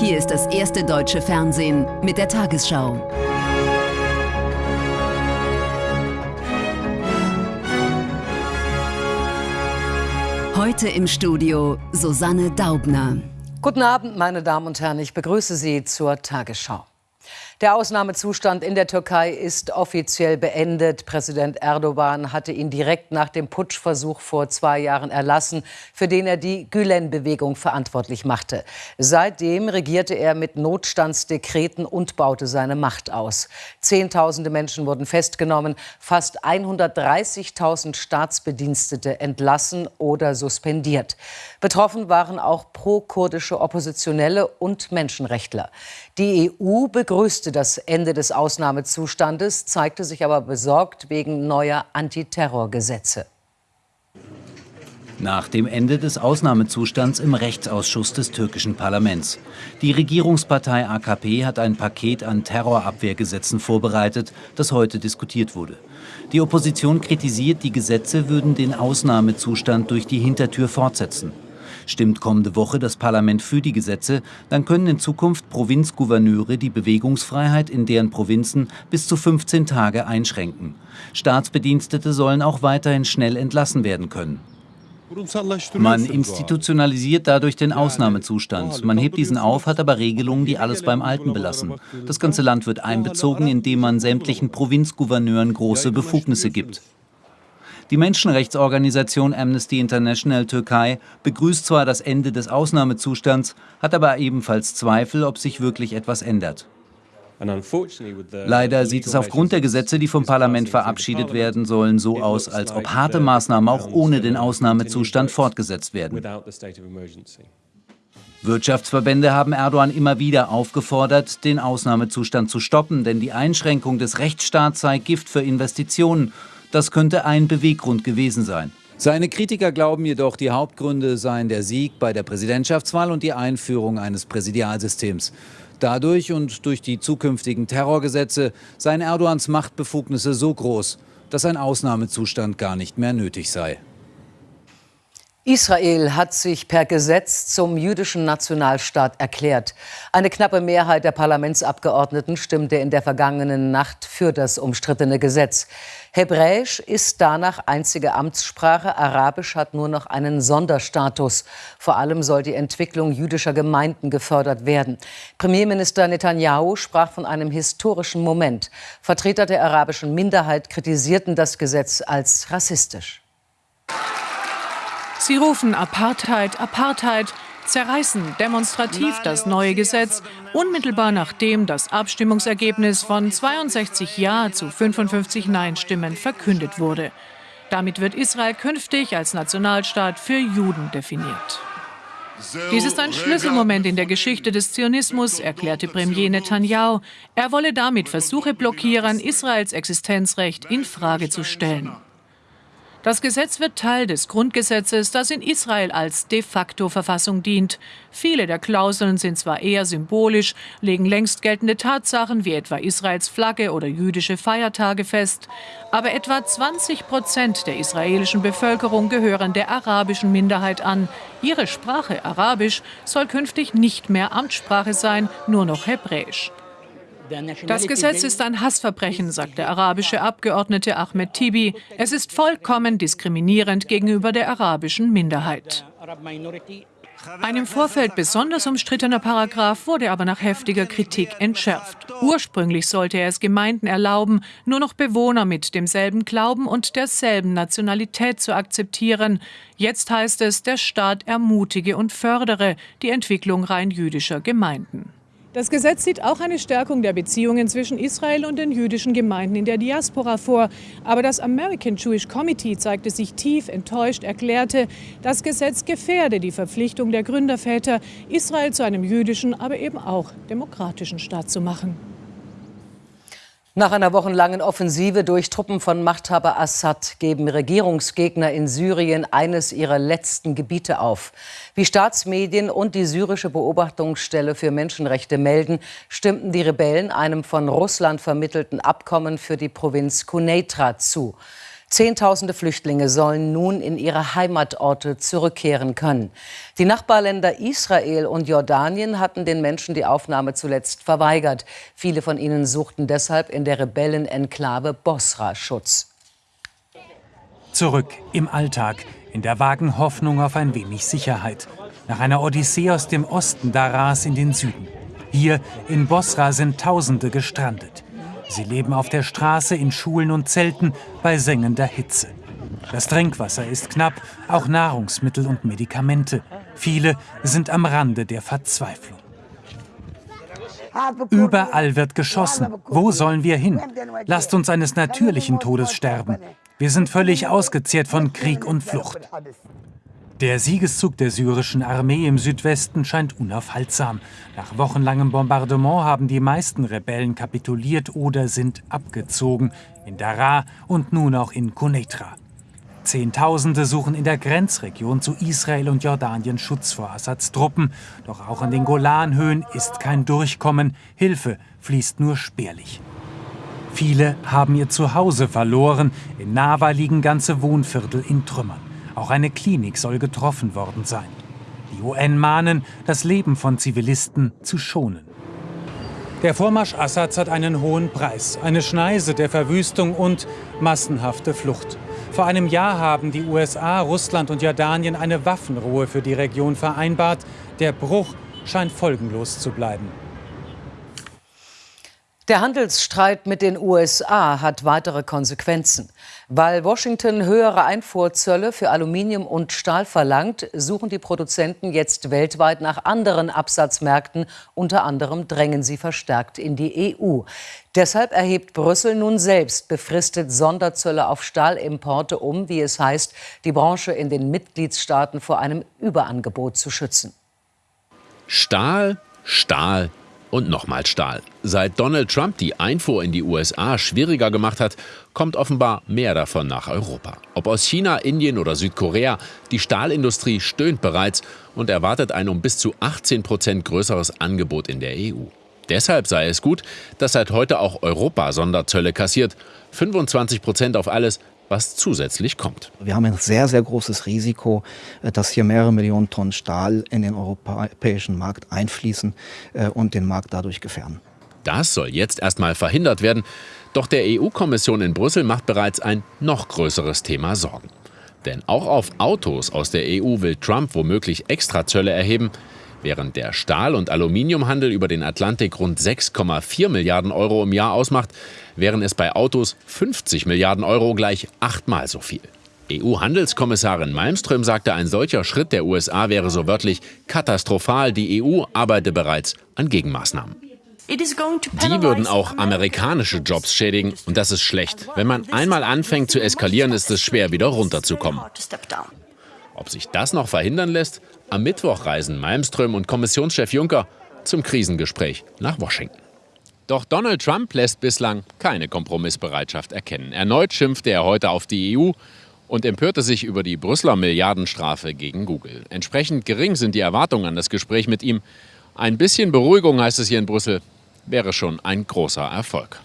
Hier ist das erste deutsche Fernsehen mit der Tagesschau. Heute im Studio Susanne Daubner. Guten Abend, meine Damen und Herren. Ich begrüße Sie zur Tagesschau. Der Ausnahmezustand in der Türkei ist offiziell beendet. Präsident Erdogan hatte ihn direkt nach dem Putschversuch vor zwei Jahren erlassen, für den er die Gülen-Bewegung verantwortlich machte. Seitdem regierte er mit Notstandsdekreten und baute seine Macht aus. Zehntausende Menschen wurden festgenommen, fast 130.000 Staatsbedienstete entlassen oder suspendiert. Betroffen waren auch pro-kurdische Oppositionelle und Menschenrechtler. Die EU begrüßte das Ende des Ausnahmezustandes, zeigte sich aber besorgt wegen neuer Antiterrorgesetze. Nach dem Ende des Ausnahmezustands im Rechtsausschuss des türkischen Parlaments. Die Regierungspartei AKP hat ein Paket an Terrorabwehrgesetzen vorbereitet, das heute diskutiert wurde. Die Opposition kritisiert, die Gesetze würden den Ausnahmezustand durch die Hintertür fortsetzen. Stimmt kommende Woche das Parlament für die Gesetze, dann können in Zukunft Provinzgouverneure die Bewegungsfreiheit in deren Provinzen bis zu 15 Tage einschränken. Staatsbedienstete sollen auch weiterhin schnell entlassen werden können. Man institutionalisiert dadurch den Ausnahmezustand. Man hebt diesen auf, hat aber Regelungen, die alles beim Alten belassen. Das ganze Land wird einbezogen, indem man sämtlichen Provinzgouverneuren große Befugnisse gibt. Die Menschenrechtsorganisation Amnesty International Türkei begrüßt zwar das Ende des Ausnahmezustands, hat aber ebenfalls Zweifel, ob sich wirklich etwas ändert. Leider sieht es aufgrund der Gesetze, die vom Parlament verabschiedet werden sollen, so aus, als ob harte Maßnahmen auch ohne den Ausnahmezustand fortgesetzt werden. Wirtschaftsverbände haben Erdogan immer wieder aufgefordert, den Ausnahmezustand zu stoppen, denn die Einschränkung des Rechtsstaats sei Gift für Investitionen das könnte ein Beweggrund gewesen sein. Seine Kritiker glauben jedoch, die Hauptgründe seien der Sieg bei der Präsidentschaftswahl und die Einführung eines Präsidialsystems. Dadurch und durch die zukünftigen Terrorgesetze seien Erdogans Machtbefugnisse so groß, dass ein Ausnahmezustand gar nicht mehr nötig sei. Israel hat sich per Gesetz zum jüdischen Nationalstaat erklärt. Eine knappe Mehrheit der Parlamentsabgeordneten stimmte in der vergangenen Nacht für das umstrittene Gesetz. Hebräisch ist danach einzige Amtssprache, Arabisch hat nur noch einen Sonderstatus. Vor allem soll die Entwicklung jüdischer Gemeinden gefördert werden. Premierminister Netanyahu sprach von einem historischen Moment. Vertreter der arabischen Minderheit kritisierten das Gesetz als rassistisch. Sie rufen Apartheid, Apartheid, zerreißen demonstrativ das neue Gesetz, unmittelbar nachdem das Abstimmungsergebnis von 62 Ja zu 55 Nein-Stimmen verkündet wurde. Damit wird Israel künftig als Nationalstaat für Juden definiert. Dies ist ein Schlüsselmoment in der Geschichte des Zionismus, erklärte Premier Netanyahu. Er wolle damit Versuche blockieren, Israels Existenzrecht in Frage zu stellen. Das Gesetz wird Teil des Grundgesetzes, das in Israel als de facto Verfassung dient. Viele der Klauseln sind zwar eher symbolisch, legen längst geltende Tatsachen wie etwa Israels Flagge oder jüdische Feiertage fest, aber etwa 20 Prozent der israelischen Bevölkerung gehören der arabischen Minderheit an. Ihre Sprache Arabisch soll künftig nicht mehr Amtssprache sein, nur noch Hebräisch. Das Gesetz ist ein Hassverbrechen, sagt der arabische Abgeordnete Ahmed Tibi. Es ist vollkommen diskriminierend gegenüber der arabischen Minderheit. Ein im Vorfeld besonders umstrittener Paragraph wurde aber nach heftiger Kritik entschärft. Ursprünglich sollte er es Gemeinden erlauben, nur noch Bewohner mit demselben Glauben und derselben Nationalität zu akzeptieren. Jetzt heißt es, der Staat ermutige und fördere die Entwicklung rein jüdischer Gemeinden. Das Gesetz sieht auch eine Stärkung der Beziehungen zwischen Israel und den jüdischen Gemeinden in der Diaspora vor. Aber das American Jewish Committee zeigte sich tief enttäuscht, erklärte, das Gesetz gefährde die Verpflichtung der Gründerväter, Israel zu einem jüdischen, aber eben auch demokratischen Staat zu machen. Nach einer wochenlangen Offensive durch Truppen von Machthaber Assad geben Regierungsgegner in Syrien eines ihrer letzten Gebiete auf. Wie Staatsmedien und die syrische Beobachtungsstelle für Menschenrechte melden, stimmten die Rebellen einem von Russland vermittelten Abkommen für die Provinz Quneitra zu. Zehntausende Flüchtlinge sollen nun in ihre Heimatorte zurückkehren können. Die Nachbarländer Israel und Jordanien hatten den Menschen die Aufnahme zuletzt verweigert. Viele von ihnen suchten deshalb in der Rebellenenklave Bosra Schutz. Zurück im Alltag, in der vagen Hoffnung auf ein wenig Sicherheit. Nach einer Odyssee aus dem Osten Daras in den Süden. Hier in Bosra sind Tausende gestrandet. Sie leben auf der Straße, in Schulen und Zelten bei sengender Hitze. Das Trinkwasser ist knapp, auch Nahrungsmittel und Medikamente. Viele sind am Rande der Verzweiflung. Überall wird geschossen. Wo sollen wir hin? Lasst uns eines natürlichen Todes sterben. Wir sind völlig ausgezehrt von Krieg und Flucht. Der Siegeszug der syrischen Armee im Südwesten scheint unaufhaltsam. Nach wochenlangem Bombardement haben die meisten Rebellen kapituliert oder sind abgezogen. In Daraa und nun auch in Quneitra. Zehntausende suchen in der Grenzregion zu Israel und Jordanien Schutz vor Assads Truppen. Doch auch an den Golanhöhen ist kein Durchkommen. Hilfe fließt nur spärlich. Viele haben ihr Zuhause verloren. In Nava liegen ganze Wohnviertel in Trümmern. Auch eine Klinik soll getroffen worden sein. Die UN mahnen, das Leben von Zivilisten zu schonen. Der Vormarsch Assads hat einen hohen Preis, eine Schneise der Verwüstung und massenhafte Flucht. Vor einem Jahr haben die USA, Russland und Jordanien eine Waffenruhe für die Region vereinbart. Der Bruch scheint folgenlos zu bleiben. Der Handelsstreit mit den USA hat weitere Konsequenzen. Weil Washington höhere Einfuhrzölle für Aluminium und Stahl verlangt, suchen die Produzenten jetzt weltweit nach anderen Absatzmärkten. Unter anderem drängen sie verstärkt in die EU. Deshalb erhebt Brüssel nun selbst befristet Sonderzölle auf Stahlimporte, um, wie es heißt, die Branche in den Mitgliedstaaten vor einem Überangebot zu schützen. Stahl, Stahl, und nochmal Stahl. Seit Donald Trump die Einfuhr in die USA schwieriger gemacht hat, kommt offenbar mehr davon nach Europa. Ob aus China, Indien oder Südkorea, die Stahlindustrie stöhnt bereits und erwartet ein um bis zu 18 Prozent größeres Angebot in der EU. Deshalb sei es gut, dass seit heute auch Europa Sonderzölle kassiert. 25 Prozent auf alles, was zusätzlich kommt. Wir haben ein sehr, sehr großes Risiko, äh, dass hier mehrere Millionen Tonnen Stahl in den europäischen Markt einfließen äh, und den Markt dadurch gefährden. Das soll jetzt erstmal verhindert werden. Doch der EU-Kommission in Brüssel macht bereits ein noch größeres Thema Sorgen. Denn auch auf Autos aus der EU will Trump womöglich Extrazölle erheben. Während der Stahl- und Aluminiumhandel über den Atlantik rund 6,4 Milliarden Euro im Jahr ausmacht, wären es bei Autos 50 Milliarden Euro gleich achtmal so viel. EU-Handelskommissarin Malmström sagte, ein solcher Schritt der USA wäre so wörtlich katastrophal. Die EU arbeite bereits an Gegenmaßnahmen. Die würden auch amerikanische Jobs schädigen und das ist schlecht. Wenn man einmal anfängt zu eskalieren, ist es schwer, wieder runterzukommen. Ob sich das noch verhindern lässt? Am Mittwoch reisen Malmström und Kommissionschef Juncker zum Krisengespräch nach Washington. Doch Donald Trump lässt bislang keine Kompromissbereitschaft erkennen. Erneut schimpfte er heute auf die EU und empörte sich über die Brüsseler Milliardenstrafe gegen Google. Entsprechend gering sind die Erwartungen an das Gespräch mit ihm. Ein bisschen Beruhigung, heißt es hier in Brüssel, wäre schon ein großer Erfolg.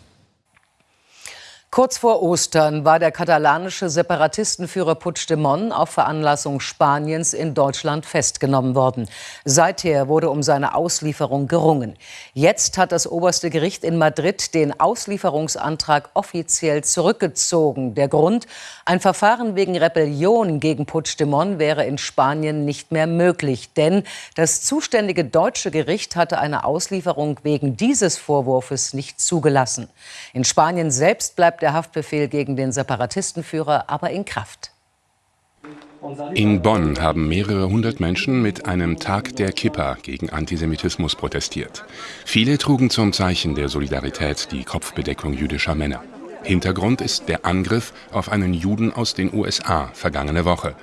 Kurz vor Ostern war der katalanische Separatistenführer Puigdemont auf Veranlassung Spaniens in Deutschland festgenommen worden. Seither wurde um seine Auslieferung gerungen. Jetzt hat das oberste Gericht in Madrid den Auslieferungsantrag offiziell zurückgezogen. Der Grund, ein Verfahren wegen Rebellion gegen Puigdemont wäre in Spanien nicht mehr möglich, denn das zuständige deutsche Gericht hatte eine Auslieferung wegen dieses Vorwurfs nicht zugelassen. In Spanien selbst bleibt der Haftbefehl gegen den Separatistenführer aber in Kraft. In Bonn haben mehrere hundert Menschen mit einem Tag der Kippa gegen Antisemitismus protestiert. Viele trugen zum Zeichen der Solidarität die Kopfbedeckung jüdischer Männer. Hintergrund ist der Angriff auf einen Juden aus den USA vergangene Woche.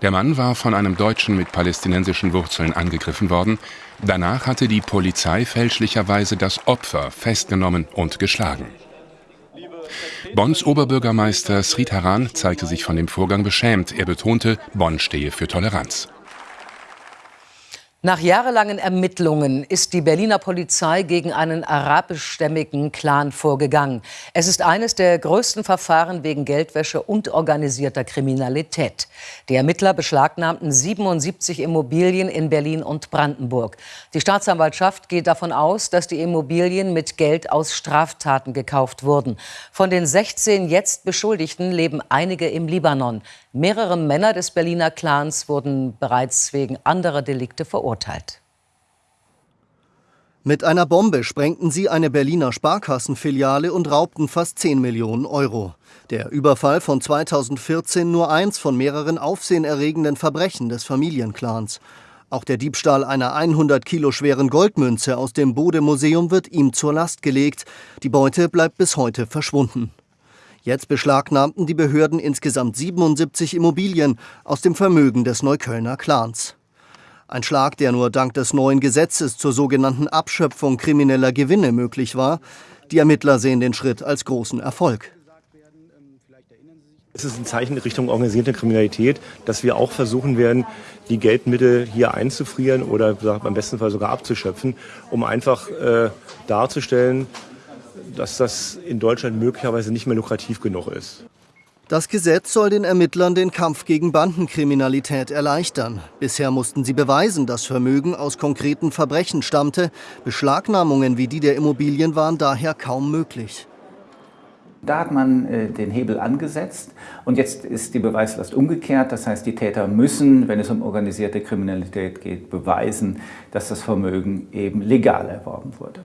Der Mann war von einem Deutschen mit palästinensischen Wurzeln angegriffen worden. Danach hatte die Polizei fälschlicherweise das Opfer festgenommen und geschlagen. Bonns Oberbürgermeister Sridharan zeigte sich von dem Vorgang beschämt. Er betonte, Bonn stehe für Toleranz. Nach jahrelangen Ermittlungen ist die Berliner Polizei gegen einen arabischstämmigen Clan vorgegangen. Es ist eines der größten Verfahren wegen Geldwäsche und organisierter Kriminalität. Die Ermittler beschlagnahmten 77 Immobilien in Berlin und Brandenburg. Die Staatsanwaltschaft geht davon aus, dass die Immobilien mit Geld aus Straftaten gekauft wurden. Von den 16 jetzt Beschuldigten leben einige im Libanon. Mehrere Männer des Berliner Clans wurden bereits wegen anderer Delikte verurteilt. Mit einer Bombe sprengten sie eine Berliner Sparkassenfiliale und raubten fast 10 Millionen Euro. Der Überfall von 2014 nur eins von mehreren aufsehenerregenden Verbrechen des Familienclans. Auch der Diebstahl einer 100 Kilo schweren Goldmünze aus dem Bode-Museum wird ihm zur Last gelegt. Die Beute bleibt bis heute verschwunden. Jetzt beschlagnahmten die Behörden insgesamt 77 Immobilien aus dem Vermögen des Neuköllner Clans. Ein Schlag, der nur dank des neuen Gesetzes zur sogenannten Abschöpfung krimineller Gewinne möglich war. Die Ermittler sehen den Schritt als großen Erfolg. Es ist ein Zeichen Richtung organisierte Kriminalität, dass wir auch versuchen werden, die Geldmittel hier einzufrieren oder beim besten Fall sogar abzuschöpfen, um einfach äh, darzustellen, dass das in Deutschland möglicherweise nicht mehr lukrativ genug ist. Das Gesetz soll den Ermittlern den Kampf gegen Bandenkriminalität erleichtern. Bisher mussten sie beweisen, dass Vermögen aus konkreten Verbrechen stammte. Beschlagnahmungen wie die der Immobilien waren daher kaum möglich. Da hat man äh, den Hebel angesetzt und jetzt ist die Beweislast umgekehrt. Das heißt, die Täter müssen, wenn es um organisierte Kriminalität geht, beweisen, dass das Vermögen eben legal erworben wurde.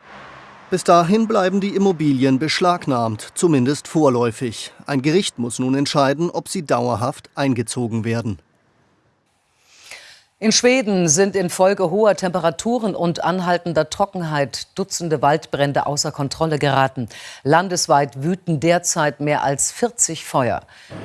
Bis dahin bleiben die Immobilien beschlagnahmt, zumindest vorläufig. Ein Gericht muss nun entscheiden, ob sie dauerhaft eingezogen werden. In Schweden sind infolge hoher Temperaturen und anhaltender Trockenheit Dutzende Waldbrände außer Kontrolle geraten. Landesweit wüten derzeit mehr als 40 Feuer.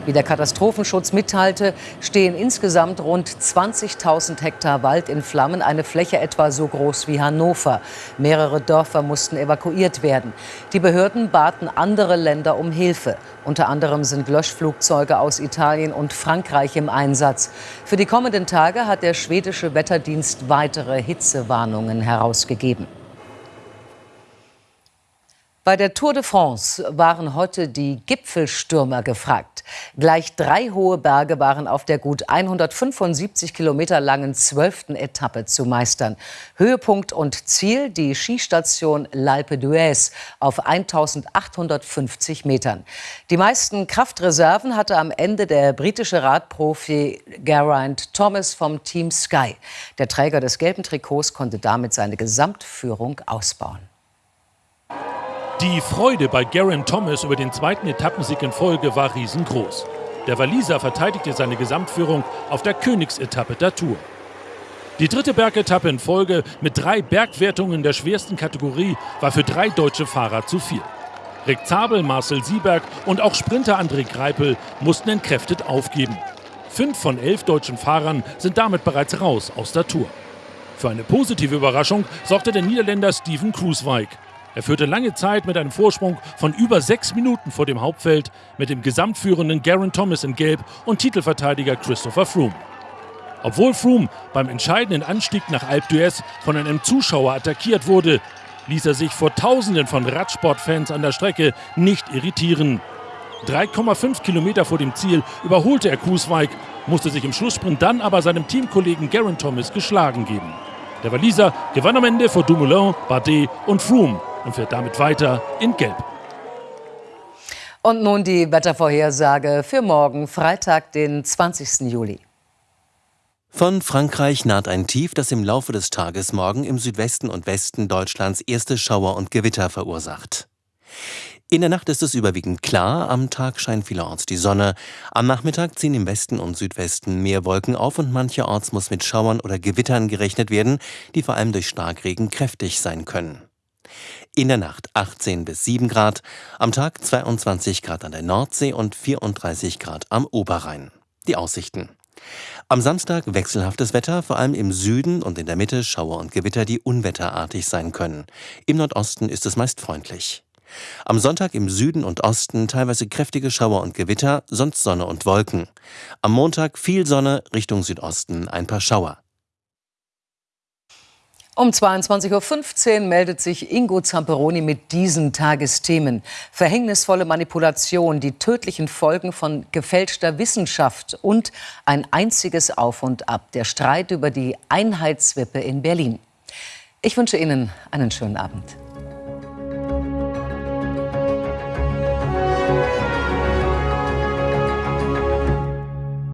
Wie der Katastrophenschutz mitteilte, stehen insgesamt rund 20.000 Hektar Wald in Flammen, eine Fläche etwa so groß wie Hannover. Mehrere Dörfer mussten evakuiert werden. Die Behörden baten andere Länder um Hilfe. Unter anderem sind Löschflugzeuge aus Italien und Frankreich im Einsatz. Für die kommenden Tage hat der schwedische Wetterdienst weitere Hitzewarnungen herausgegeben. Bei der Tour de France waren heute die Gipfelstürmer gefragt. Gleich drei hohe Berge waren auf der gut 175 Kilometer langen zwölften Etappe zu meistern. Höhepunkt und Ziel die Skistation L'Alpe d'Huez auf 1850 Metern. Die meisten Kraftreserven hatte am Ende der britische Radprofi Geraint Thomas vom Team Sky. Der Träger des gelben Trikots konnte damit seine Gesamtführung ausbauen. Die Freude bei Geraint Thomas über den zweiten Etappensieg in Folge war riesengroß. Der Waliser verteidigte seine Gesamtführung auf der Königsetappe der Tour. Die dritte Bergetappe in Folge mit drei Bergwertungen der schwersten Kategorie war für drei deutsche Fahrer zu viel. Rick Zabel, Marcel Sieberg und auch Sprinter André Greipel mussten entkräftet aufgeben. Fünf von elf deutschen Fahrern sind damit bereits raus aus der Tour. Für eine positive Überraschung sorgte der Niederländer Steven Kruiswijk. Er führte lange Zeit mit einem Vorsprung von über sechs Minuten vor dem Hauptfeld mit dem gesamtführenden Garen Thomas in Gelb und Titelverteidiger Christopher Froome. Obwohl Froome beim entscheidenden Anstieg nach Alpe d'Huez von einem Zuschauer attackiert wurde, ließ er sich vor Tausenden von Radsportfans an der Strecke nicht irritieren. 3,5 Kilometer vor dem Ziel überholte er Kusweig, musste sich im Schlusssprint dann aber seinem Teamkollegen Garen Thomas geschlagen geben. Der Waliser gewann am Ende vor Dumoulin, Bardet und Froome und fährt damit weiter in Gelb. Und nun die Wettervorhersage für morgen, Freitag, den 20. Juli. Von Frankreich naht ein Tief, das im Laufe des Tages morgen im Südwesten und Westen Deutschlands erste Schauer und Gewitter verursacht. In der Nacht ist es überwiegend klar, am Tag scheint vielerorts die Sonne. Am Nachmittag ziehen im Westen und Südwesten mehr Wolken auf und mancherorts muss mit Schauern oder Gewittern gerechnet werden, die vor allem durch Starkregen kräftig sein können. In der Nacht 18 bis 7 Grad, am Tag 22 Grad an der Nordsee und 34 Grad am Oberrhein. Die Aussichten. Am Samstag wechselhaftes Wetter, vor allem im Süden und in der Mitte Schauer und Gewitter, die unwetterartig sein können. Im Nordosten ist es meist freundlich. Am Sonntag im Süden und Osten teilweise kräftige Schauer und Gewitter, sonst Sonne und Wolken. Am Montag viel Sonne, Richtung Südosten ein paar Schauer. Um 22.15 Uhr meldet sich Ingo Zamperoni mit diesen Tagesthemen. Verhängnisvolle Manipulation, die tödlichen Folgen von gefälschter Wissenschaft und ein einziges Auf und Ab, der Streit über die Einheitswippe in Berlin. Ich wünsche Ihnen einen schönen Abend.